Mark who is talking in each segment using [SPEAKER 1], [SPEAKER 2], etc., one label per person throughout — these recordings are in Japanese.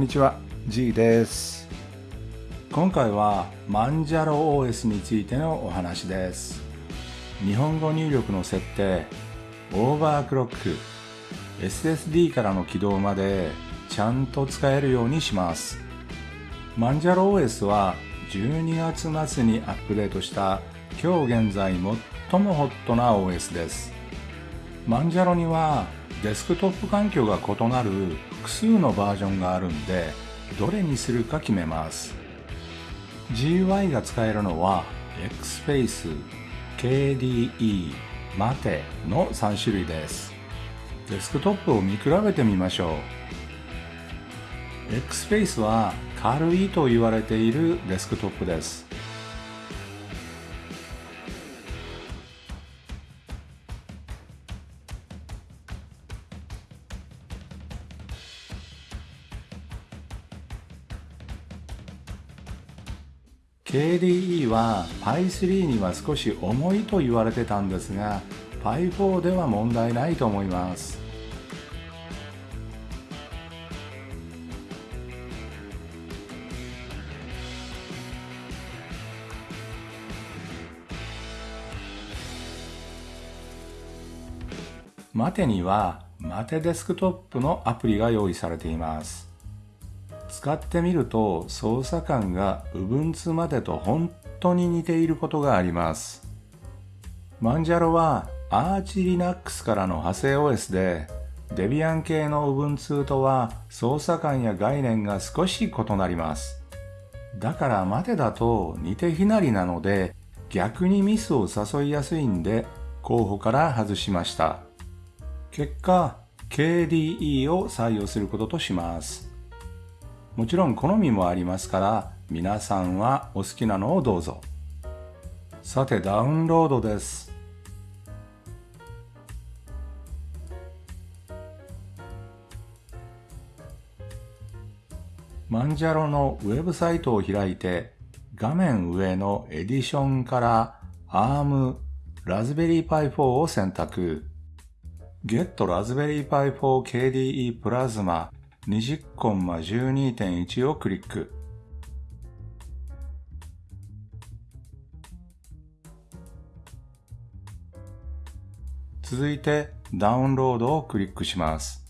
[SPEAKER 1] んにちは G です。今回はマンジャロ OS についてのお話です。日本語入力の設定オーバークロック SSD からの起動までちゃんと使えるようにします。マンジャロ OS は12月末にアップデートした今日現在最もホットな OS です。マンジャロにはデスクトップ環境が異なる複数のバージョンがあるんでどれにするか決めます。GUI が使えるのは XFace、KDE、Mate の3種類です。デスクトップを見比べてみましょう。XFace は軽いと言われているデスクトップです。KDE は Pi3 には少し重いと言われてたんですが Pi4 では問題ないと思います。マテにはマテデスクトップのアプリが用意されています。使ってみると操作感が Ubuntu までと本当に似ていることがあります。マンジャロは Arch Linux からの派生 OS で Debian 系の Ubuntu とは操作感や概念が少し異なります。だから待てだと似て非なりなので逆にミスを誘いやすいんで候補から外しました。結果 KDE を採用することとします。もちろん好みもありますから皆さんはお好きなのをどうぞ。さてダウンロードです。マンジャロのウェブサイトを開いて画面上のエディションから ARM ラズベリーパイ4を選択。Get Raspberry Pi 4 KDE Plasma 20コンマ12.1をクリック。続いてダウンロードをクリックします。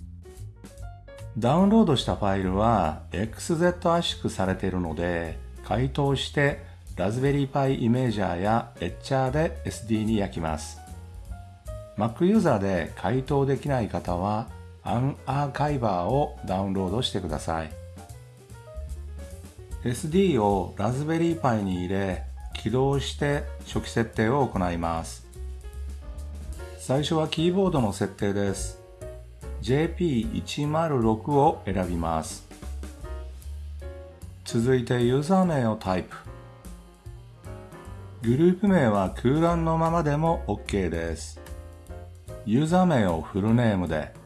[SPEAKER 1] ダウンロードしたファイルは XZ 圧縮されているので解凍してラズベリーパイイメージャーやエッチャーで SD に焼きます。Mac ユーザーで解凍できない方はアンアーカイバーをダウンロードしてください。SD をラズベリーパイに入れ起動して初期設定を行います。最初はキーボードの設定です。JP106 を選びます。続いてユーザー名をタイプ。グループ名は空欄のままでも OK です。ユーザー名をフルネームで。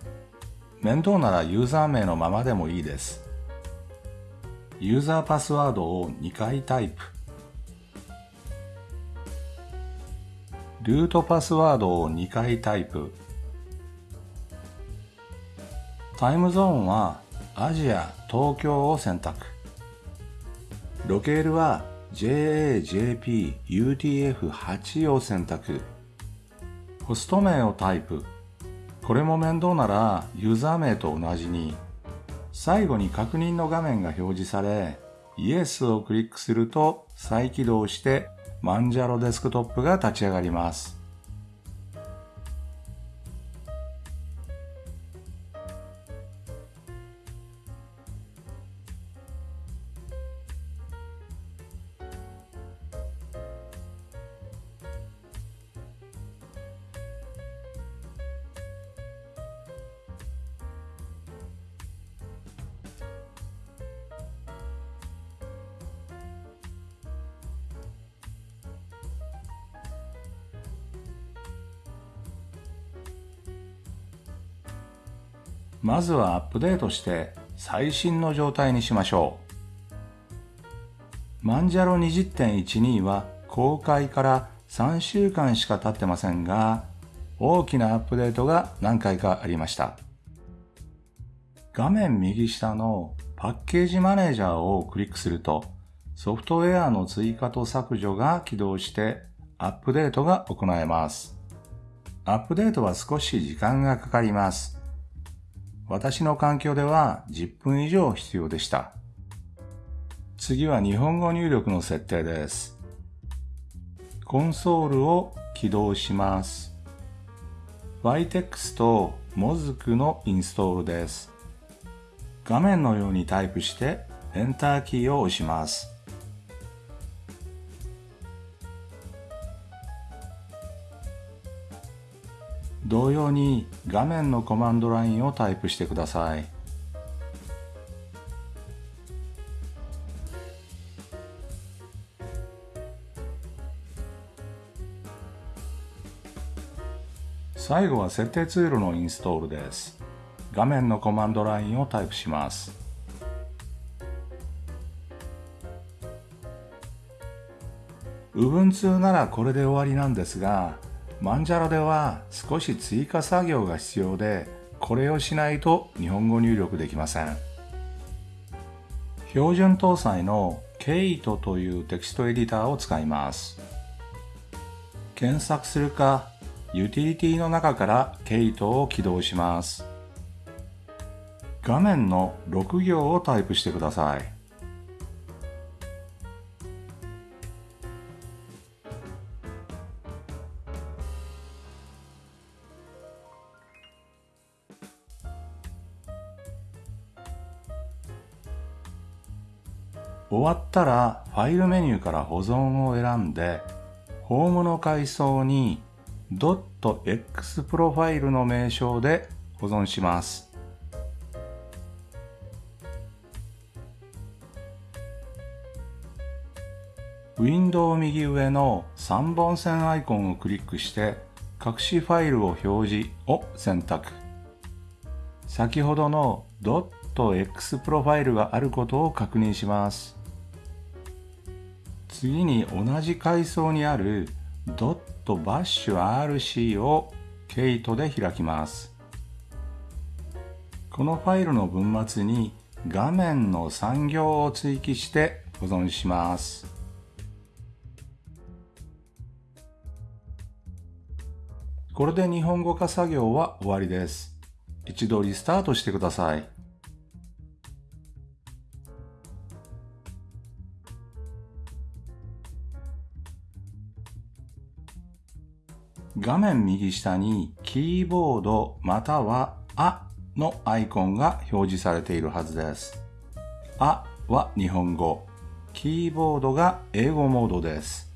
[SPEAKER 1] 面倒ならユーザー名のままでもいいです。ユーザーパスワードを2回タイプ。ルートパスワードを2回タイプ。タイムゾーンはアジア、東京を選択。ロケールは JAJP UTF8 を選択。ホスト名をタイプ。これも面倒ならユーザー名と同じに最後に確認の画面が表示され Yes をクリックすると再起動してマンジャロデスクトップが立ち上がります。まずはアップデートして最新の状態にしましょう。マンジャロ20.12は公開から3週間しか経ってませんが、大きなアップデートが何回かありました。画面右下のパッケージマネージャーをクリックすると、ソフトウェアの追加と削除が起動してアップデートが行えます。アップデートは少し時間がかかります。私の環境では10分以上必要でした。次は日本語入力の設定です。コンソールを起動します。Vitex と Mozk のインストールです。画面のようにタイプしてエンターキーを押します。同様に画面のコマンドラインをタイプしてください。最後は設定ツールのインストールです。画面のコマンドラインをタイプします。Ubuntu ならこれで終わりなんですが、マンジャラでは少し追加作業が必要で、これをしないと日本語入力できません。標準搭載の Kate というテキストエディターを使います。検索するか、ユーティリティの中から Kate を起動します。画面の6行をタイプしてください。終わったらファイルメニューから保存を選んで、ホームの階層に .x プロファイルの名称で保存します。ウィンドウ右上の3本線アイコンをクリックして隠しファイルを表示を選択。先ほどの .x プロファイルがあることを確認します。次に同じ階層にある .bashrc をケイトで開きます。このファイルの文末に画面の産業を追記して保存します。これで日本語化作業は終わりです。一度リスタートしてください。画面右下にキーボードまたはあのアイコンが表示されているはずです。あは日本語、キーボードが英語モードです。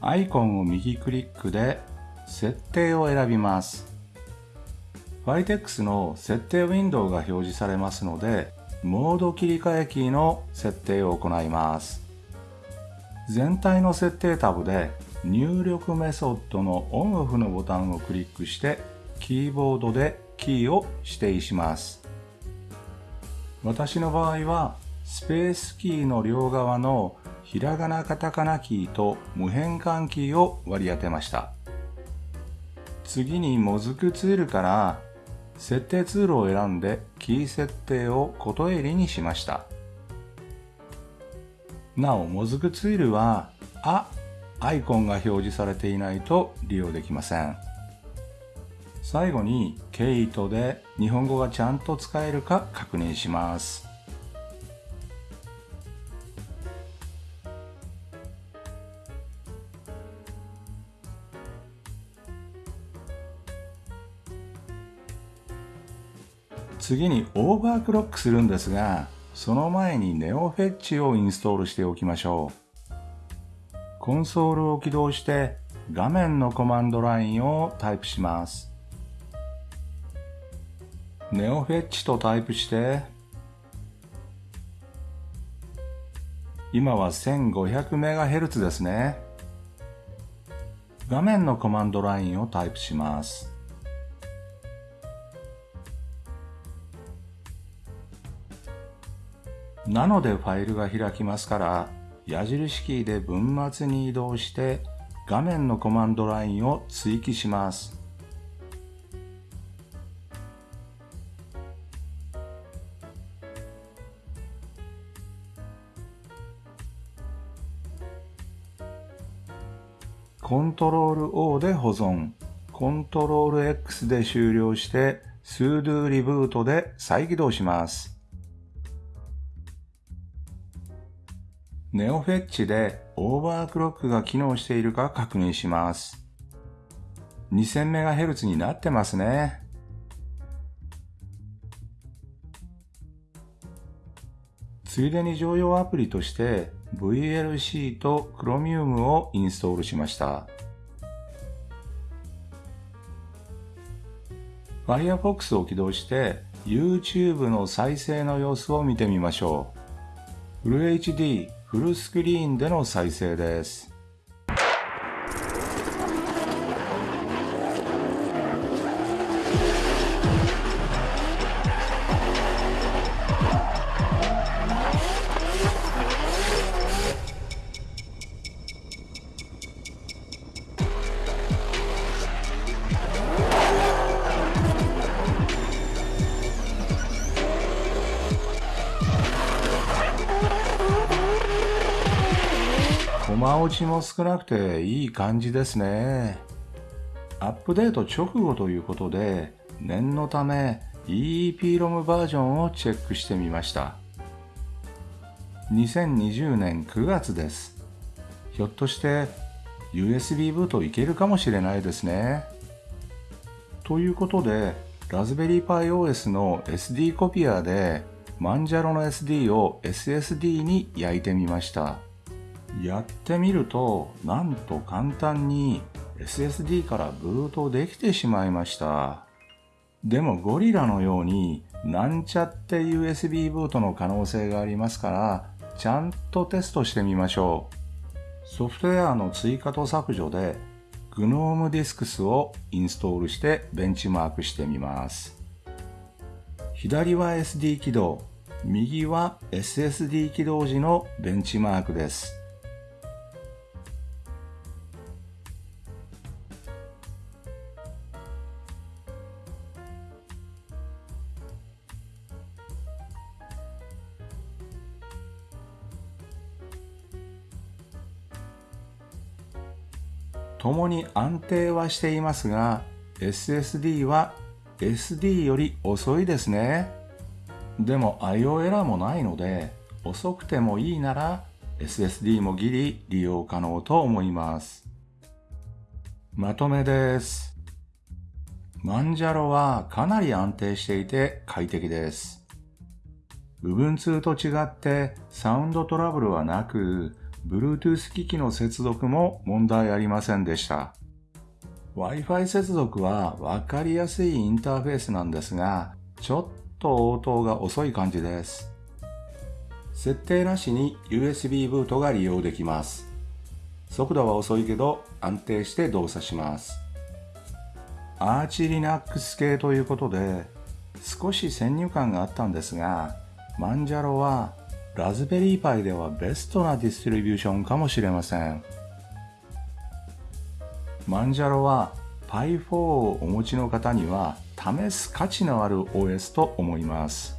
[SPEAKER 1] アイコンを右クリックで設定を選びます。Vitex の設定ウィンドウが表示されますので、モード切り替えキーの設定を行います。全体の設定タブで入力メソッドのオンオフのボタンをクリックしてキーボードでキーを指定します。私の場合はスペースキーの両側のひらがなカタカナキーと無変換キーを割り当てました。次にモズクツールから設定ツールを選んでキー設定をこと襟にしました。なお、モズクツールは、あ、アイコンが表示されていないと利用できません。最後に、ケイトで日本語がちゃんと使えるか確認します。次にオーバークロックするんですが、その前にネオフェッチをインストールしておきましょう。コンソールを起動して画面のコマンドラインをタイプします。ネオフェッチとタイプして今は 1500MHz ですね。画面のコマンドラインをタイプします。なのでファイルが開きますから矢印キーで文末に移動して画面のコマンドラインを追記します。コントロール O で保存、コントロール X で終了して、sudo リブートで再起動します。ネオフェッチでオーバークロックが機能しているか確認します。2000MHz になってますね。ついでに常用アプリとして VLC と Chromium をインストールしました。Firefox を起動して YouTube の再生の様子を見てみましょう。フル HD フルスクリーンでの再生です。落ちも少なくていい感じですね。アップデート直後ということで、念のため EEPROM バージョンをチェックしてみました。2020年9月です。ひょっとして USB ブートいけるかもしれないですね。ということで、ラズベリーパイ OS の SD コピアでマンジャロの SD を SSD に焼いてみました。やってみると、なんと簡単に SSD からブートできてしまいました。でもゴリラのようになんちゃって USB ブートの可能性がありますから、ちゃんとテストしてみましょう。ソフトウェアの追加と削除で GNOME Disks をインストールしてベンチマークしてみます。左は SD 起動、右は SSD 起動時のベンチマークです。共に安定はしていますが、SSD は SD より遅いですね。でも IO エラーもないので、遅くてもいいなら SSD もギリ利用可能と思います。まとめです。マンジャロはかなり安定していて快適です。部分2と違ってサウンドトラブルはなく、Bluetooth 機器の接続も問題ありませんでした。Wi-Fi 接続はわかりやすいインターフェースなんですが、ちょっと応答が遅い感じです。設定なしに USB ブートが利用できます。速度は遅いけど安定して動作します。アーチ Linux 系ということで少し先入観があったんですが、マンジャロはラズベリーパイではベストなディストリビューションかもしれません。マンジャロは Pi4 をお持ちの方には試す価値のある OS と思います。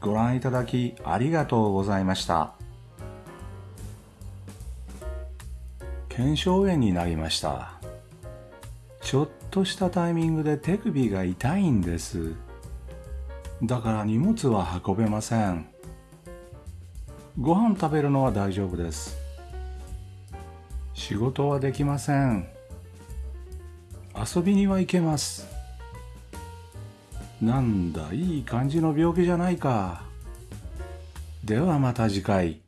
[SPEAKER 1] ご覧いただきありがとうございました。腱鞘炎になりました。ちょっとしたタイミングで手首が痛いんです。だから荷物は運べません。ご飯食べるのは大丈夫です。仕事はできません。遊びには行けます。なんだ、いい感じの病気じゃないか。ではまた次回。